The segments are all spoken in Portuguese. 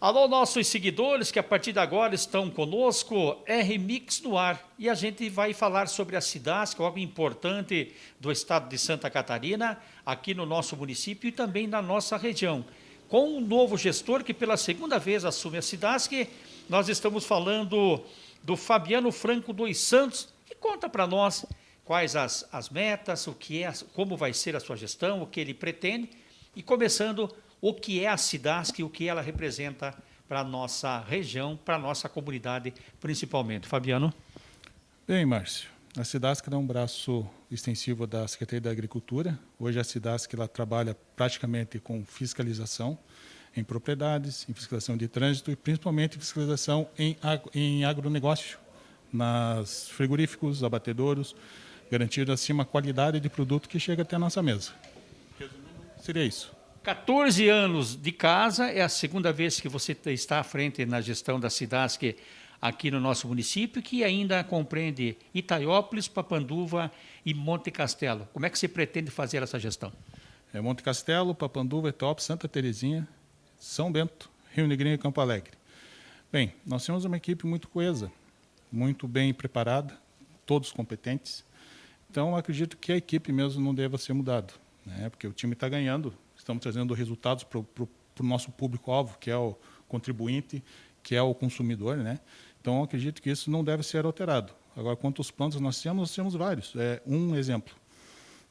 Alô, nossos seguidores que a partir de agora estão conosco, R-Mix no ar. E a gente vai falar sobre a Cidasc, algo importante do estado de Santa Catarina, aqui no nosso município e também na nossa região. Com um novo gestor que pela segunda vez assume a Cidasc, nós estamos falando do Fabiano Franco dos Santos, que conta para nós quais as, as metas, o que é, como vai ser a sua gestão, o que ele pretende. E começando o que é a Cidasc e o que ela representa para a nossa região, para a nossa comunidade, principalmente. Fabiano? Bem, Márcio, a Cidasc é um braço extensivo da Secretaria da Agricultura. Hoje a Cidasc ela trabalha praticamente com fiscalização em propriedades, em fiscalização de trânsito e principalmente fiscalização em, em agronegócio, nas frigoríficos, abatedouros, garantindo assim uma qualidade de produto que chega até a nossa mesa. Resumindo, seria isso. 14 anos de casa, é a segunda vez que você está à frente na gestão da Cidasc aqui no nosso município, que ainda compreende Itaiópolis, Papanduva e Monte Castelo. Como é que você pretende fazer essa gestão? É Monte Castelo, Papanduva, Itaiópolis, Santa Terezinha, São Bento, Rio Negrinho e Campo Alegre. Bem, nós temos uma equipe muito coesa, muito bem preparada, todos competentes. Então, acredito que a equipe mesmo não deva ser mudada, né? porque o time está ganhando, estamos trazendo resultados para o nosso público-alvo, que é o contribuinte, que é o consumidor. Né? Então, acredito que isso não deve ser alterado. Agora, quanto aos planos nós temos, nós temos vários. É, um exemplo,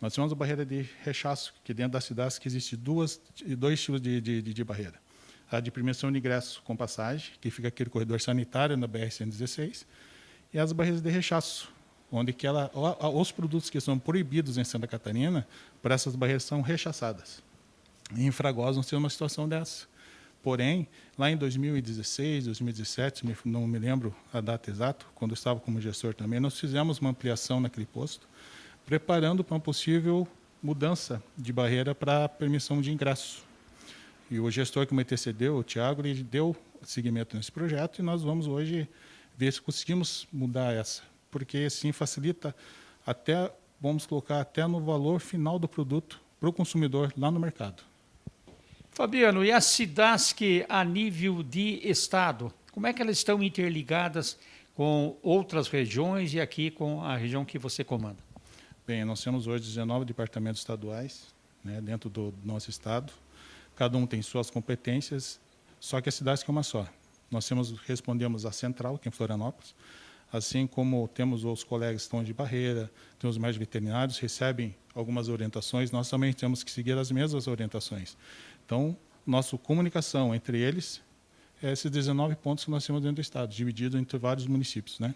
nós temos a barreira de rechaço, que dentro da cidade que existe duas, dois tipos de, de, de, barreira. A de permissão de ingresso com passagem, que fica aquele corredor sanitário na BR-116, e as barreiras de rechaço, onde que ela, os produtos que são proibidos em Santa Catarina, para essas barreiras são rechaçadas. Em Fragosa não temos uma situação dessa. Porém, lá em 2016, 2017, não me lembro a data exata, quando eu estava como gestor também, nós fizemos uma ampliação naquele posto, preparando para uma possível mudança de barreira para permissão de ingresso. E o gestor que me antecedeu, o Tiago, ele deu seguimento nesse projeto e nós vamos hoje ver se conseguimos mudar essa, porque assim facilita até, vamos colocar até no valor final do produto para o consumidor lá no mercado. Fabiano, e as Cidasc a nível de Estado, como é que elas estão interligadas com outras regiões e aqui com a região que você comanda? Bem, nós temos hoje 19 departamentos estaduais né, dentro do nosso Estado. Cada um tem suas competências, só que a cidade é uma só. Nós temos, respondemos à central, aqui em Florianópolis, assim como temos os colegas que estão de barreira, temos os médicos veterinários, recebem algumas orientações, nós também temos que seguir as mesmas orientações. Então, nossa comunicação entre eles é esses 19 pontos que nós temos dentro do Estado, dividido entre vários municípios. Né?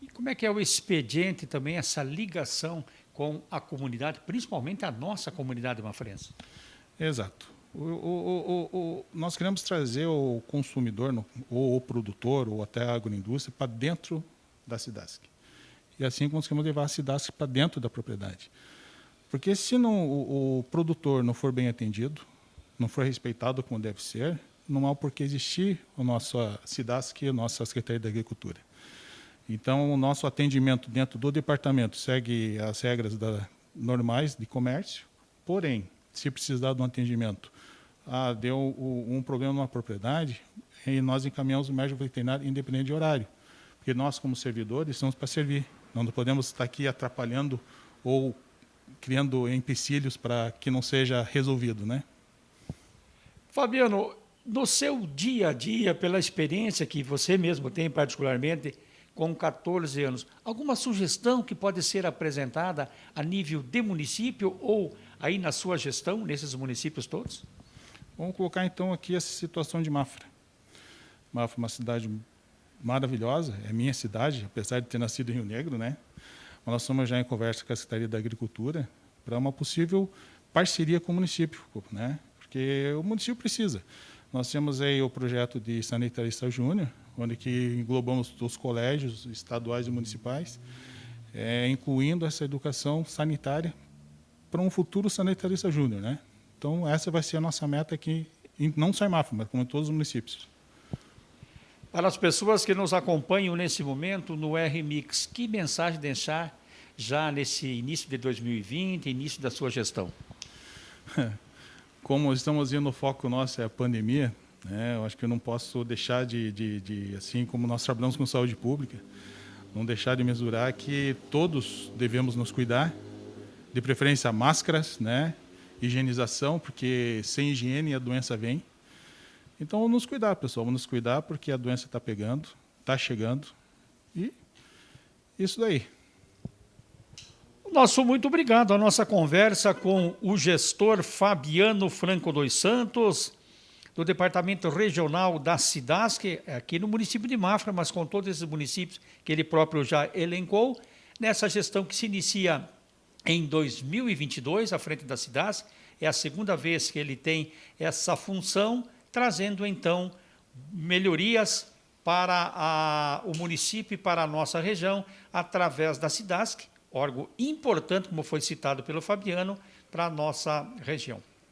E como é que é o expediente também, essa ligação com a comunidade, principalmente a nossa comunidade mafrense? Exato. O, o, o, nós queremos trazer o consumidor, ou o produtor, ou até a agroindústria, para dentro da Cidasc. E assim conseguimos levar a Cidasc para dentro da propriedade. Porque se não, o, produtor não for bem atendido, não for respeitado como deve ser, não há por que existir a nossa SIDASC, a nossa Secretaria da Agricultura. Então, o nosso atendimento dentro do departamento segue as regras da, normais de comércio, porém, se precisar de um atendimento, ah, deu um problema numa propriedade, e nós encaminhamos o médico veterinário independente de horário, porque nós, como servidores, estamos para servir. Não podemos estar aqui atrapalhando ou criando empecilhos para que não seja resolvido, né? Fabiano, no seu dia a dia, pela experiência que você mesmo tem particularmente, com 14 anos, alguma sugestão que pode ser apresentada a nível de município ou aí na sua gestão, nesses municípios todos? Vamos colocar então aqui essa situação de Mafra. Mafra é uma cidade maravilhosa, é minha cidade, apesar de ter nascido em Rio Negro, né? Mas nós estamos já em conversa com a Secretaria da Agricultura para uma possível parceria com o município, né? Porque o município precisa. Nós temos aí o projeto de sanitarista júnior, onde que englobamos os colégios estaduais e municipais, é, incluindo essa educação sanitária para um futuro sanitarista júnior, né? Então essa vai ser a nossa meta aqui, não só em Mafra, mas como em todos os municípios. Para as pessoas que nos acompanham nesse momento no RMix, que mensagem deixar já nesse início de 2020, início da sua gestão? como estamos indo, o foco nosso é a pandemia, Né? Eu acho que eu não posso deixar de, de, de, assim como nós trabalhamos com saúde pública, não deixar de mesurar que todos devemos nos cuidar, de preferência máscaras, né? higienização, porque sem higiene a doença vem. Então vamos nos cuidar, pessoal, vamos nos cuidar porque a doença está pegando, está chegando e isso daí. Nosso muito obrigado. A nossa conversa com o gestor Fabiano Franco dos Santos, do Departamento Regional da Cidasc, aqui no município de Mafra, mas com todos esses municípios que ele próprio já elencou, nessa gestão que se inicia em 2022, à frente da Cidasc, é a segunda vez que ele tem essa função, trazendo então melhorias para a, o município e para a nossa região, através da Cidasc, órgão importante, como foi citado pelo Fabiano, para a nossa região.